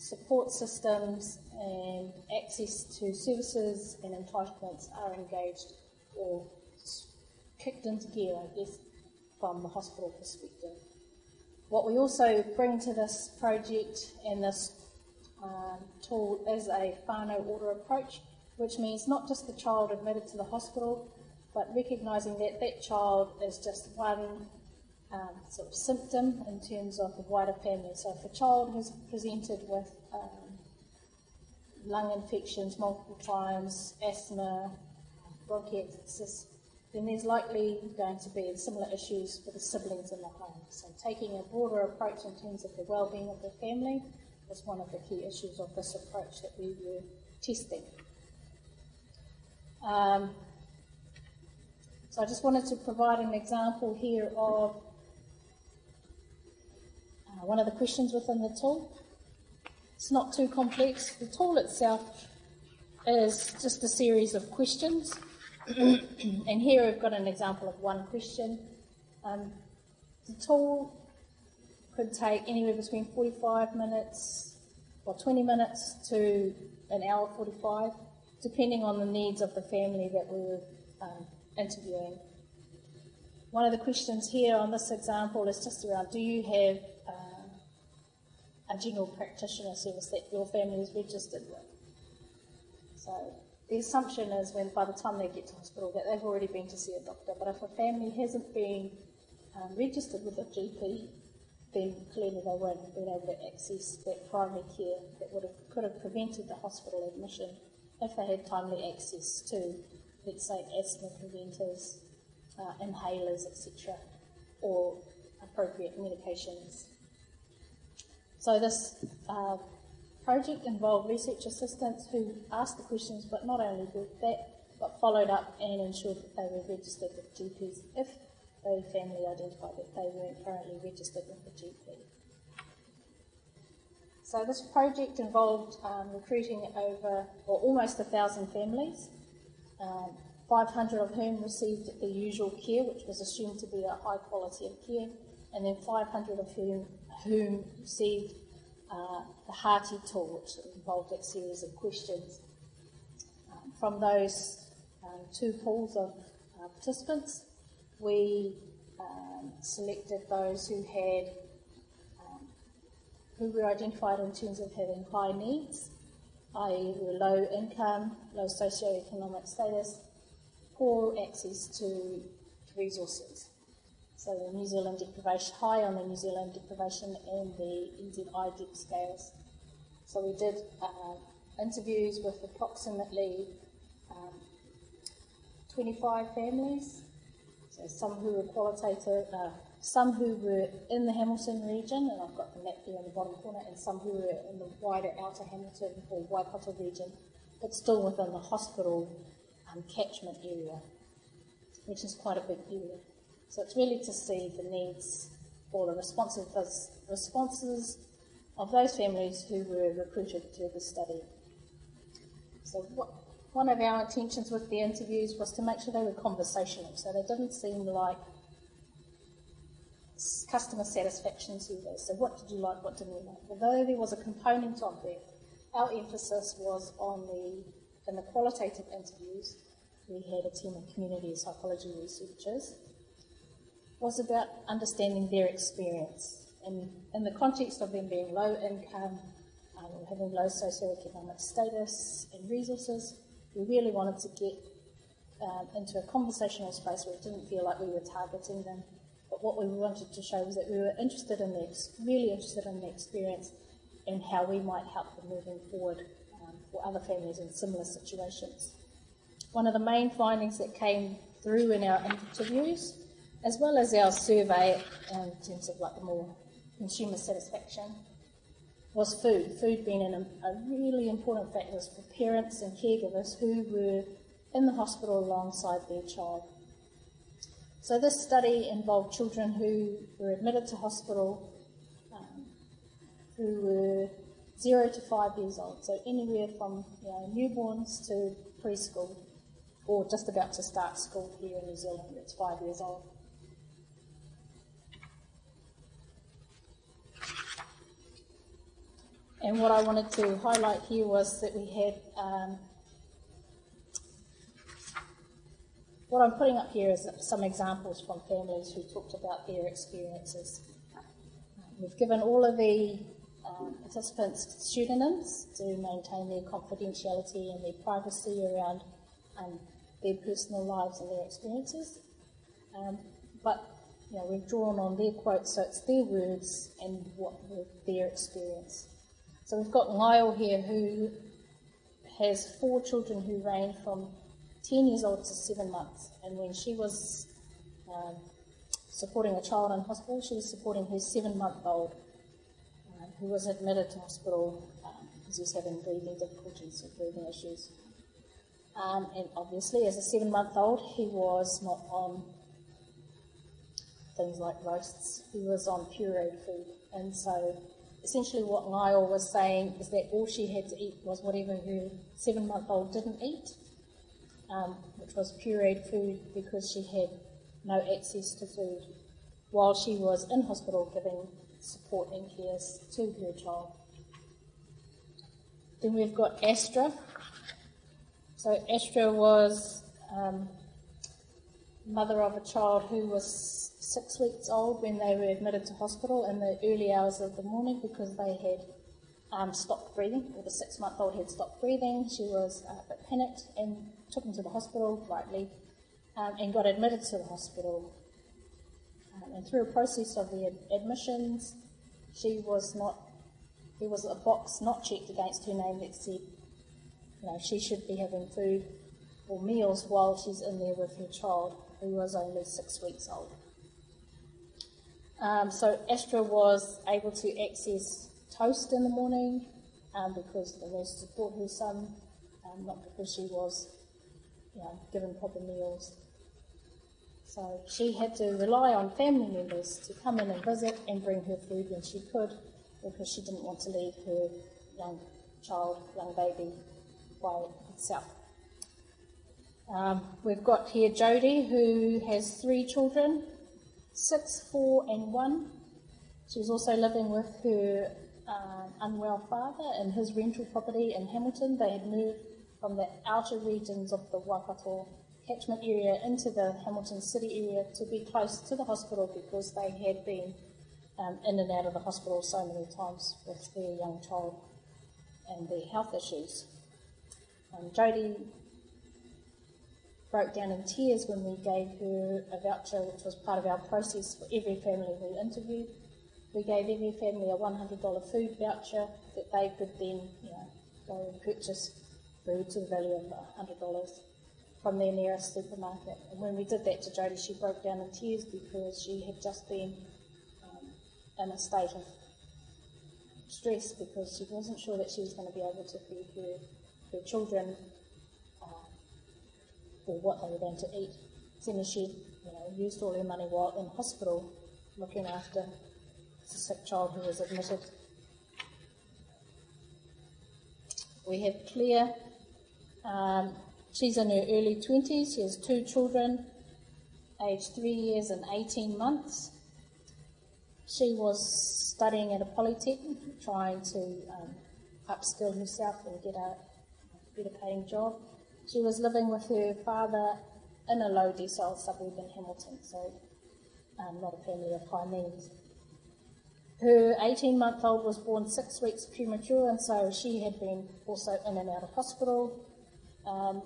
support systems and access to services and entitlements are engaged or kicked into gear, I guess, from the hospital perspective. What we also bring to this project and this um, tool is a whānau ora approach, which means not just the child admitted to the hospital, but recognising that that child is just one um, sort of symptom in terms of the wider family. So if a child has presented with um, lung infections multiple times, asthma, bronchiectasis, then there's likely going to be similar issues for the siblings in the home. So taking a broader approach in terms of the well-being of the family was one of the key issues of this approach that we were testing. Um, so I just wanted to provide an example here of uh, one of the questions within the tool. It's not too complex. The tool itself is just a series of questions and here we've got an example of one question. Um, the tool could take anywhere between 45 minutes or 20 minutes to an hour 45, depending on the needs of the family that we were um, interviewing. One of the questions here on this example is just around do you have a general practitioner service that your family is registered with? So the assumption is when by the time they get to hospital that they've already been to see a doctor. But if a family hasn't been um, registered with a GP, then clearly they won't have been able to access that primary care that would have, could have prevented the hospital admission if they had timely access to, let's say, asthma preventers, uh, inhalers, etc., or appropriate medications. So this uh, project involved research assistants who asked the questions, but not only did that, but followed up and ensured that they were registered with GPs if the family identified that they weren't currently registered with the GP. So this project involved um, recruiting over, or almost a thousand families, um, 500 of whom received the usual care, which was assumed to be a high quality of care, and then 500 of whom, whom received uh, the Harti which involved a series of questions. Um, from those um, two pools of uh, participants, we um, selected those who had um, who were identified in terms of having high needs, i.e., were low income, low socioeconomic status, poor access to resources. So the New Zealand deprivation, high on the New Zealand deprivation and the NZiDep scales. So we did uh, interviews with approximately um, 25 families, so some who were qualitative, uh, some who were in the Hamilton region, and I've got the map there in the bottom corner, and some who were in the wider outer Hamilton or Waikato region, but still within the hospital um, catchment area, which is quite a big area. So it's really to see the needs or the responses, of those families who were recruited through the study. So what, one of our intentions with the interviews was to make sure they were conversational, so they didn't seem like customer satisfaction surveys. So what did you like, what didn't you like? Although there was a component of that, our emphasis was on the, in the qualitative interviews, we had a team of community psychology researchers was about understanding their experience. And in the context of them being low income, um, having low socioeconomic status and resources, we really wanted to get um, into a conversational space where it didn't feel like we were targeting them. But what we wanted to show was that we were interested in the, really interested in the experience and how we might help them moving forward um, for other families in similar situations. One of the main findings that came through in our interviews as well as our survey in terms of like more consumer satisfaction, was food. Food being an, a really important factor for parents and caregivers who were in the hospital alongside their child. So this study involved children who were admitted to hospital um, who were zero to five years old, so anywhere from you know, newborns to preschool, or just about to start school here in New Zealand, it's five years old. And what I wanted to highlight here was that we had um, what I'm putting up here is some examples from families who talked about their experiences. We've given all of the um, participants pseudonyms to maintain their confidentiality and their privacy around um, their personal lives and their experiences. Um, but you know, we've drawn on their quotes, so it's their words and what their experience. So we've got Lyle here who has four children who range from 10 years old to 7 months. And when she was um, supporting a child in hospital, she was supporting her 7 month old um, who was admitted to hospital um, because he was having breathing difficulties or breathing issues. Um, and obviously, as a 7 month old, he was not on things like roasts, he was on pureed food. And so essentially what Lyle was saying is that all she had to eat was whatever her seven month old didn't eat, um, which was pureed food because she had no access to food while she was in hospital giving support and care to her child. Then we've got Astra. So Astra was um, mother of a child who was six weeks old when they were admitted to hospital in the early hours of the morning because they had um, stopped breathing, or the six month old had stopped breathing. She was uh, a bit panicked and took them to the hospital, rightly, um, and got admitted to the hospital. Um, and through a process of the ad- admissions, she was not, there was a box not checked against her name that said, you know, she should be having food or meals while she's in there with her child, who was only six weeks old. Um, so Astra was able to access toast in the morning um, because the nurses had brought her some, um, not because she was you know, given proper meals. So she had to rely on family members to come in and visit and bring her food when she could because she didn't want to leave her young child, young baby, by itself. Um, we've got here Jodie, who has three children six, four, and one. She was also living with her um, unwell father in his rental property in Hamilton. They had moved from the outer regions of the Waikato catchment area into the Hamilton city area to be close to the hospital because they had been um, in and out of the hospital so many times with their young child and their health issues. Um, Jodie broke down in tears when we gave her a voucher, which was part of our process for every family we interviewed. We gave every family a $100 food voucher that they could then, you know, go and purchase food to the value of $100 from their nearest supermarket. And when we did that to Jodie, she broke down in tears because she had just been um, in a state of stress because she wasn't sure that she was going to be able to feed her, her children or what they were going to eat. As she you know, used all her money while in hospital looking after a sick child who was admitted. We have Claire. Um, she's in her early 20s. She has two children, aged three years and 18 months. She was studying at a polytechnic, trying to um, upskill herself and get a better paying job. She was living with her father in a low decile suburb in Hamilton, so um, not a family of high means. Her 18 month old was born six weeks premature, and so she had been also in and out of hospital. Um,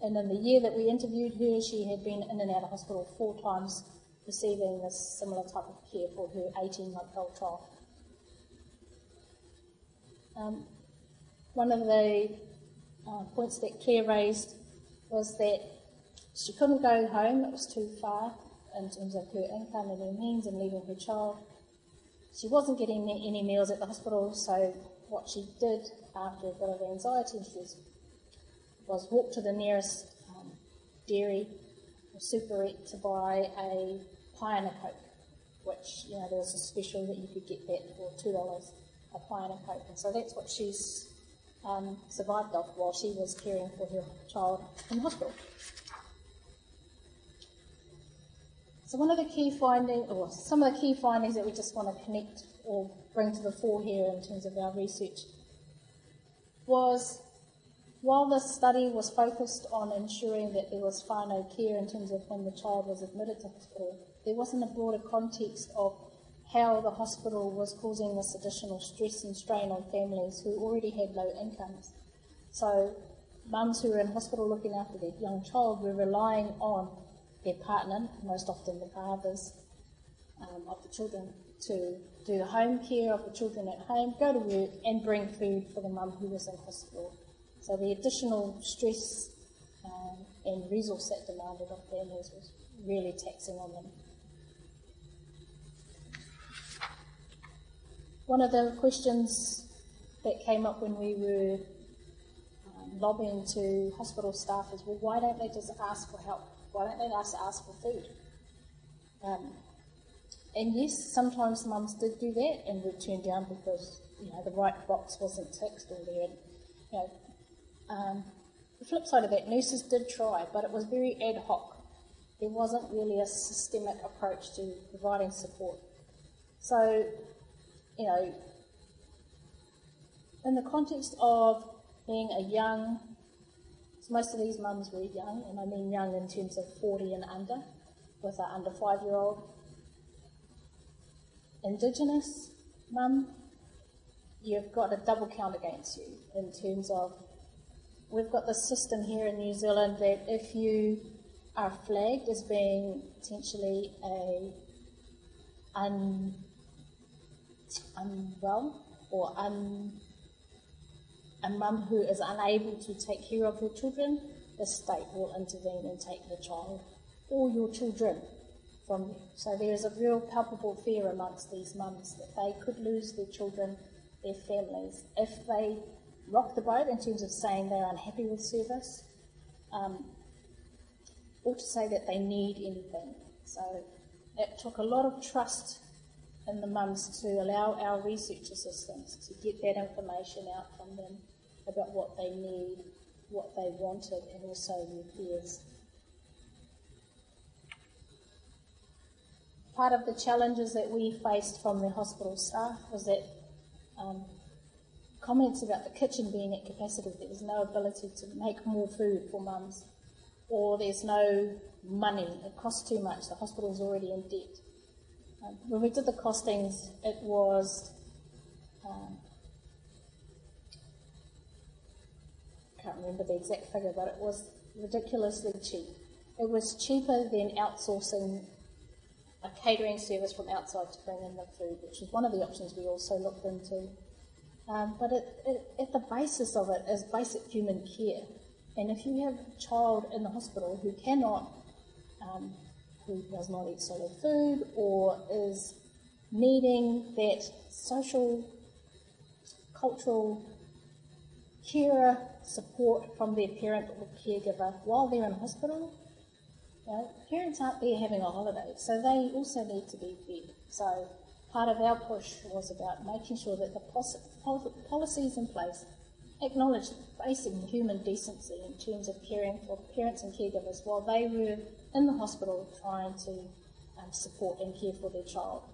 and in the year that we interviewed her, she had been in and out of hospital four times, receiving this similar type of care for her 18 month old child. Um, one of the uh, points that Claire raised was that she couldn't go home, it was too far in terms of her income and her means and leaving her child. She wasn't getting any meals at the hospital, so what she did after a bit of anxiety issues was walk to the nearest um, dairy or superette to buy a pie and a coke, which, you know, there was a special that you could get that for $2 a pie and a coke. And so that's what she's um, survived off while she was caring for her child in hospital. So one of the key findings, or some of the key findings that we just want to connect or bring to the fore here in terms of our research was while this study was focused on ensuring that there was whānau care in terms of when the child was admitted to hospital, there wasn't a broader context of how the hospital was causing this additional stress and strain on families who already had low incomes. So mums who were in hospital looking after their young child were relying on their partner, most often the fathers um, of the children, to do the home care of the children at home, go to work, and bring food for the mum who was in hospital. So the additional stress um, and resource that demanded of families was really taxing on them. One of the questions that came up when we were um, lobbying to hospital staff is, well, why don't they just ask for help? Why don't they just ask for food? Um, and yes, sometimes mums did do that and were turned down because you know the right box wasn't ticked or they had, you know. Um, the flip side of that, nurses did try, but it was very ad hoc. There wasn't really a systemic approach to providing support. So, you know, in the context of being a young, so most of these mums were young, and I mean young in terms of 40 and under, with an under five year old Indigenous mum, you've got a double count against you in terms of we've got the system here in New Zealand that if you are flagged as being potentially a un, unwell or a mum who is unable to take care of her children, the state will intervene and take the child or your children from you. So there is a real palpable fear amongst these mums that they could lose their children, their families, if they rock the boat in terms of saying they're unhappy with service, um, or to say that they need anything. So it took a lot of trust in the mums to allow our research assistants to get that information out from them about what they need, what they wanted, and also their fears. Part of the challenges that we faced from the hospital staff was that um, comments about the kitchen being at capacity, there was no ability to make more food for mums, or there's no money, it costs too much, the hospital's already in debt. When we did the costings, it was um, I can't remember the exact figure, but it was ridiculously cheap. It was cheaper than outsourcing a catering service from outside to bring in the food, which was one of the options we also looked into. Um, but it, it, at the basis of it is basic human care. And if you have a child in the hospital who cannot, um, who does not eat solid food or is needing that social, cultural carer support from their parent or caregiver while they're in hospital, you parents aren't there having a holiday, so they also need to be fed. So part of our push was about making sure that the policies in place acknowledge basic human decency in terms of caring for parents and caregivers while they were in the hospital trying to um, support and care for their child.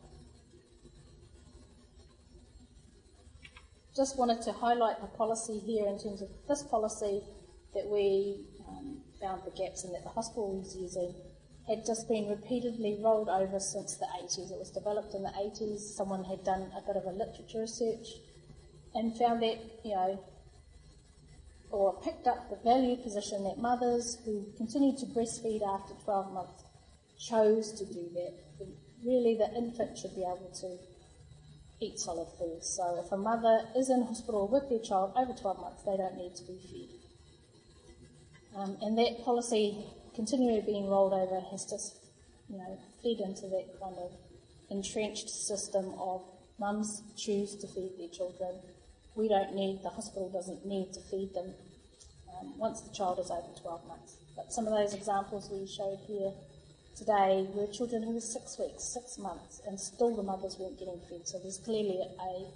Just wanted to highlight the policy here in terms of this policy that we um, found the gaps in that the hospital was using had just been repeatedly rolled over since the 80s. It was developed in the 80s. Someone had done a bit of a literature research and found that, you know, or picked up the value position that mothers who continued to breastfeed after 12 months chose to do that. Really, the infant should be able to eat solid food. So, if a mother is in hospital with their child over 12 months, they don't need to be fed. Um, and that policy continually being rolled over has just, you know, fed into that kind of entrenched system of mums choose to feed their children. We don't need, the hospital doesn't need to feed them um, once the child is over 12 months. But some of those examples we showed here today were children who were six weeks, six months, and still the mothers weren't getting fed. So there's clearly a,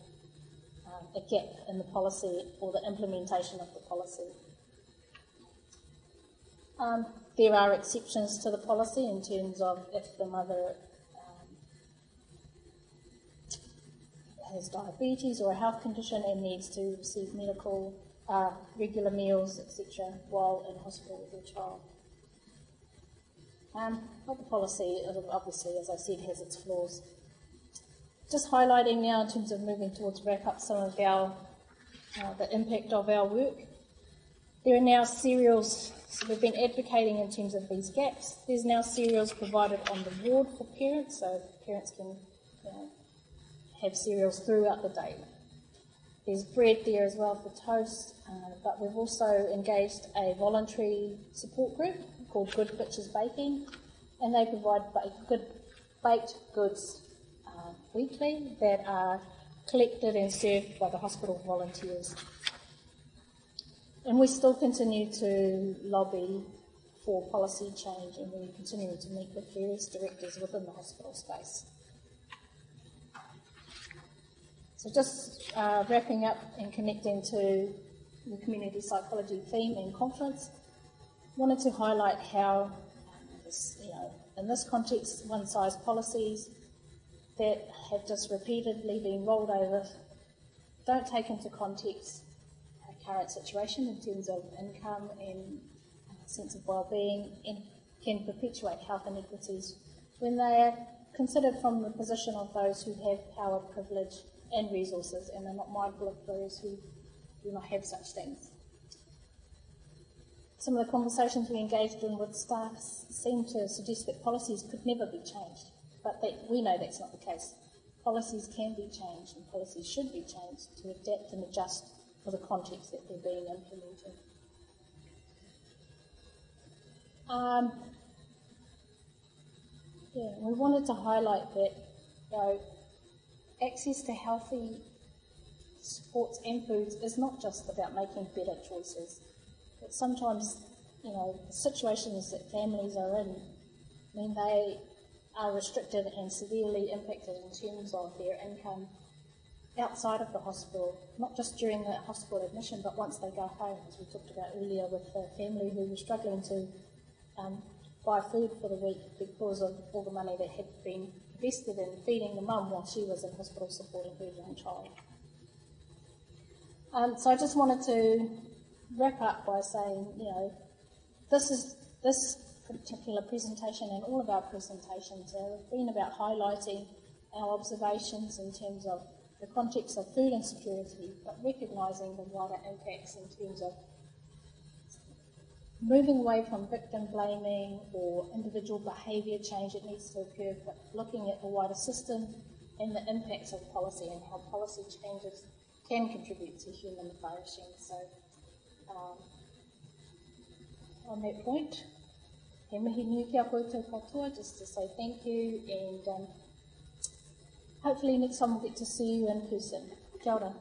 um, a gap in the policy or the implementation of the policy. Um, there are exceptions to the policy in terms of if the mother has diabetes or a health condition and needs to receive medical, uh, regular meals, etc., while in hospital with their child. Um, but the policy, obviously, as I said, has its flaws. Just highlighting now in terms of moving towards wrap up some of our uh, the impact of our work. There are now cereals so we've been advocating in terms of these gaps. There's now cereals provided on the ward for parents, so parents can you know, have cereals throughout the day. There's bread there as well for toast, uh, but we've also engaged a voluntary support group called Good Bitches Baking, and they provide good baked goods uh, weekly that are collected and served by the hospital volunteers. And we still continue to lobby for policy change and we continue to meet with various directors within the hospital space. So just uh, wrapping up and connecting to the community psychology theme and conference, wanted to highlight how, you know, in this context, one-size policies that have just repeatedly been rolled over don't take into context current situation in terms of income and sense of well-being and can perpetuate health inequities when they are considered from the position of those who have power, privilege and resources and they're not mindful of those who do not have such things. some of the conversations we engaged in with staff seem to suggest that policies could never be changed, but they, we know that's not the case. Policies can be changed and policies should be changed to adapt and adjust for the context that they're being implemented. Um, yeah, we wanted to highlight that you know, access to healthy sports and foods is not just about making better choices. But sometimes, you know, the situations that families are in mean they are restricted and severely impacted in terms of their income outside of the hospital, not just during the hospital admission, but once they go home, as we talked about earlier with the family who was struggling to um, buy food for the week because of all the money that had been invested in feeding the mum while she was in hospital supporting her young child. Um, so I just wanted to wrap up by saying, you know, this is this particular presentation and all of our presentations have been about highlighting our observations in terms of the context of food insecurity, but recognising the wider impacts in terms of moving away from victim blaming or individual behaviour change that needs to occur, but looking at the wider system and the impacts of policy and how policy changes can contribute to human flourishing. So, um, on that point, he mihi nui kia koutou katoa, just to say thank you, and um, hopefully next time we'll get to see you in person. Kia ora.